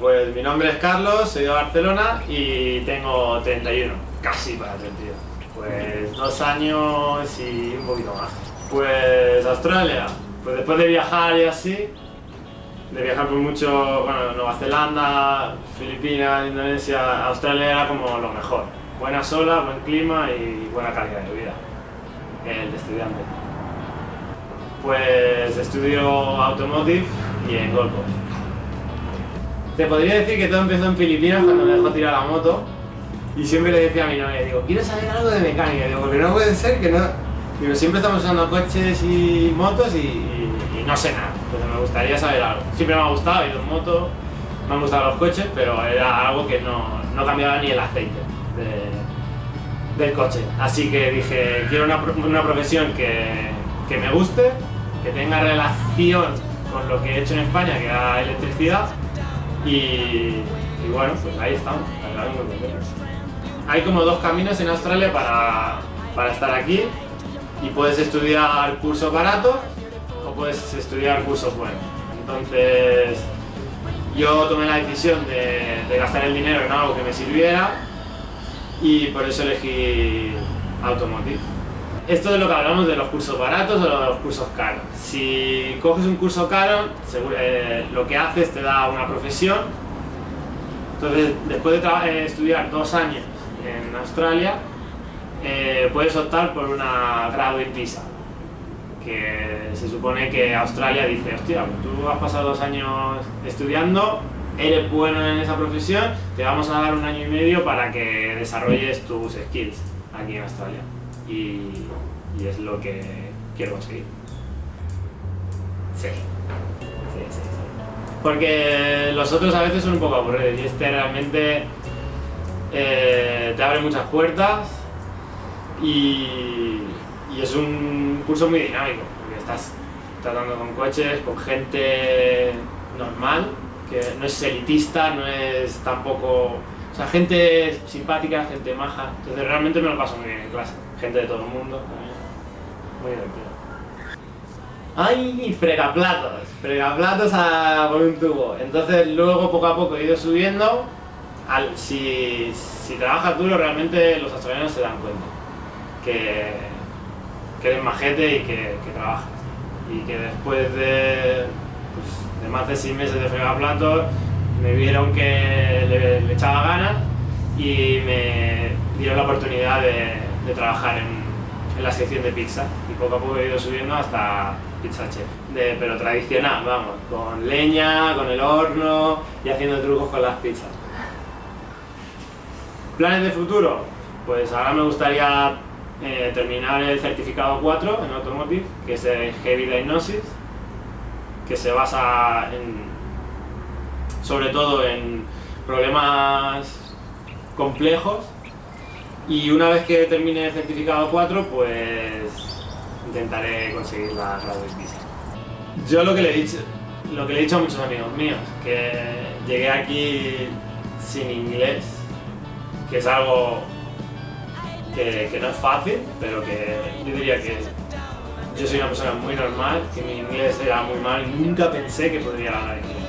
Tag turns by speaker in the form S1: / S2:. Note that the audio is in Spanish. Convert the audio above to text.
S1: pues mi nombre es Carlos, soy de Barcelona y tengo 31, casi para 32. Pues dos años y un poquito más. Pues Australia, pues después de viajar y así, de viajar por mucho, bueno, Nueva Zelanda, Filipinas, Indonesia, Australia era como lo mejor. Buena sola, buen clima y buena calidad de vida, el estudiante. Pues estudio Automotive y en Gold Coast. Te podría decir que todo empezó en Filipinas cuando me dejó tirar la moto y siempre le decía a mi novia, digo, quiero saber algo de mecánica, digo, porque no puede ser que no... Siempre estamos usando coches y motos y, no sé nada, pero me gustaría saber algo. Siempre me ha gustado, he ido en moto, me han gustado los coches, pero era algo que no, no cambiaba ni el aceite de- del coche. Así que dije, quiero una, una profesión que, que me guste, que tenga relación con lo que he hecho en España, que era electricidad, y, bueno, pues ahí estamos. Hay como dos caminos en Australia para, para estar aquí y puedes estudiar cursos baratos o puedes estudiar cursos buenos. Entonces yo tomé la decisión de, de gastar el dinero en algo que me sirviera y por eso elegí Automotive. Esto es lo que hablamos de los cursos baratos o de los cursos caros. Si coges un curso caro, seguro- eh, lo que haces te da una profesión. Entonces, después de eh, estudiar dos años en Australia, eh, puedes optar por una graduate visa. Que se supone que Australia dice, hostia, pues tú has pasado dos años estudiando, eres bueno en esa profesión, te vamos a dar un año y medio para que desarrolles tus skills aquí en Australia. Y, y es lo que quiero conseguir. Sí. Sí, sí, sí. Porque los otros a veces son un poco aburridos y este realmente eh, te abre muchas puertas y, y es un curso muy dinámico, porque estás tratando con coches, con gente normal, que no es elitista, no es tampoco... Sea, gente simpática, gente maja, entonces realmente me lo paso muy bien en clase, gente de todo el mundo, también. muy divertido. ¡Ay! Fregaplatos, fregaplatos a, por un tubo. Entonces luego poco a poco he ido subiendo. Si, si trabajas duro realmente los australianos se dan cuenta que, que eres majete y que, que trabajas. Y que después de, pues, de más de seis meses de fregaplatos me vieron que le, echaba ganas y me dieron la oportunidad de, trabajar en, en la sección de pizza. Y poco a poco he ido subiendo hasta pizza chef. De, pero tradicional, vamos, con leña, con el horno y haciendo trucos con las pizzas. ¿Planes de futuro? Pues ahora me gustaría eh, terminar el certificado 4 en Automotive, que es el Heavy Diagnosis, que se basa en, sobre todo en problemas complejos y una vez que termine el certificado 4 pues intentaré conseguir la Graduate Visa. Yo lo que le he dicho, lo que he dicho a muchos amigos míos, que llegué aquí sin inglés, que es algo que, que no es fácil, pero que yo diría que yo soy una persona muy normal, que mi inglés era muy mal y nunca pensé que podría hablar inglés.